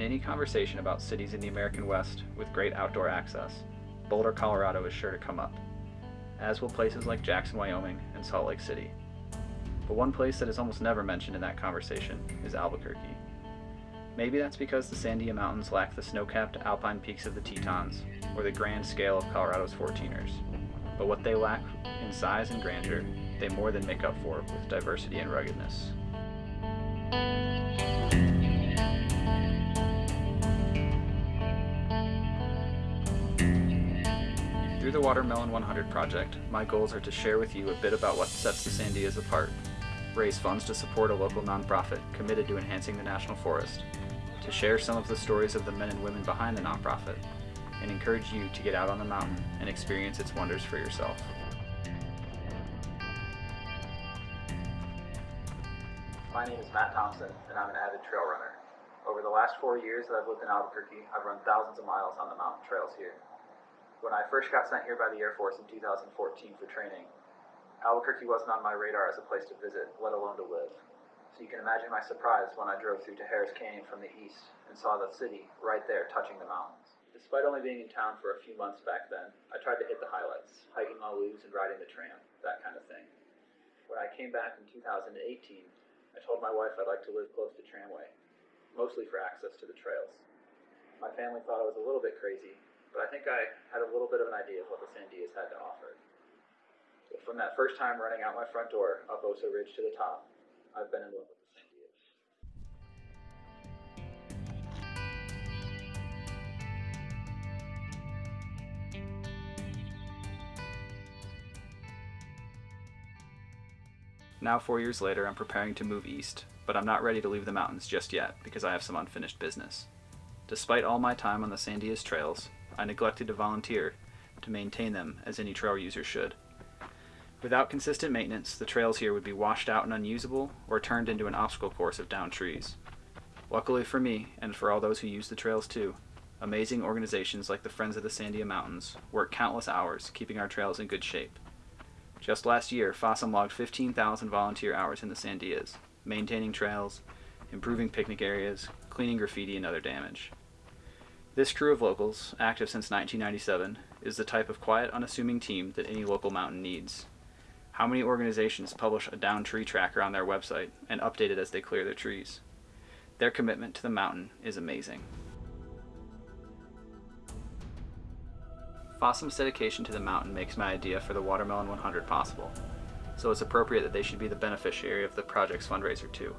any conversation about cities in the American West with great outdoor access, Boulder, Colorado is sure to come up, as will places like Jackson, Wyoming and Salt Lake City. But one place that is almost never mentioned in that conversation is Albuquerque. Maybe that's because the Sandia Mountains lack the snow-capped alpine peaks of the Tetons or the grand scale of Colorado's 14ers. But what they lack in size and grandeur, they more than make up for with diversity and ruggedness. Through the Watermelon 100 project, my goals are to share with you a bit about what sets the Sandias apart, raise funds to support a local nonprofit committed to enhancing the national forest, to share some of the stories of the men and women behind the nonprofit, and encourage you to get out on the mountain and experience its wonders for yourself. My name is Matt Thompson, and I'm an avid trail runner. Over the last four years that I've lived in Albuquerque, I've run thousands of miles on the mountain trails here. When I first got sent here by the Air Force in 2014 for training, Albuquerque wasn't on my radar as a place to visit, let alone to live. So you can imagine my surprise when I drove through Tijeras Canyon from the east and saw the city right there touching the mountains. Despite only being in town for a few months back then, I tried to hit the highlights, hiking La Luz and riding the tram, that kind of thing. When I came back in 2018, I told my wife I'd like to live close to Tramway, mostly for access to the trails. My family thought I was a little bit crazy, but I think I had a little bit of an idea of what the Sandias had to offer. From that first time running out my front door up Oso Ridge to the top, I've been in love with the Sandias. Now, four years later, I'm preparing to move east, but I'm not ready to leave the mountains just yet because I have some unfinished business. Despite all my time on the Sandias trails, I neglected to volunteer to maintain them as any trail user should. Without consistent maintenance, the trails here would be washed out and unusable or turned into an obstacle course of downed trees. Luckily for me, and for all those who use the trails too, amazing organizations like the Friends of the Sandia Mountains work countless hours keeping our trails in good shape. Just last year, FOSSUM logged 15,000 volunteer hours in the Sandias, maintaining trails, improving picnic areas, cleaning graffiti and other damage. This crew of locals, active since 1997, is the type of quiet, unassuming team that any local mountain needs. How many organizations publish a down tree tracker on their website and update it as they clear their trees? Their commitment to the mountain is amazing. Fossum's dedication to the mountain makes my idea for the Watermelon 100 possible, so it's appropriate that they should be the beneficiary of the project's fundraiser too.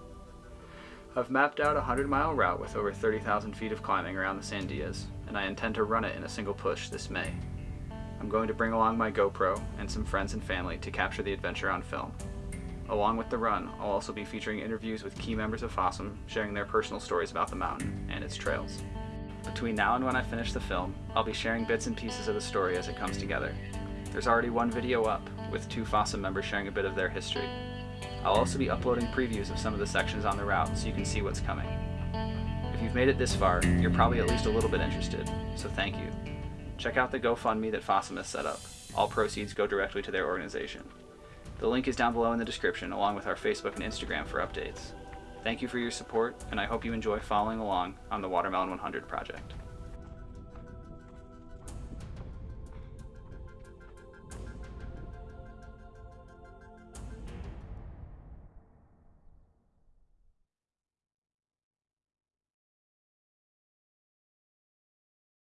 I've mapped out a 100 mile route with over 30,000 feet of climbing around the Sandias, and I intend to run it in a single push this May. I'm going to bring along my GoPro and some friends and family to capture the adventure on film. Along with the run, I'll also be featuring interviews with key members of Fossum sharing their personal stories about the mountain and its trails. Between now and when I finish the film, I'll be sharing bits and pieces of the story as it comes together. There's already one video up, with two Fossum members sharing a bit of their history. I'll also be uploading previews of some of the sections on the route so you can see what's coming. If you've made it this far, you're probably at least a little bit interested, so thank you. Check out the GoFundMe that Fossum has set up. All proceeds go directly to their organization. The link is down below in the description along with our Facebook and Instagram for updates. Thank you for your support, and I hope you enjoy following along on the Watermelon 100 project.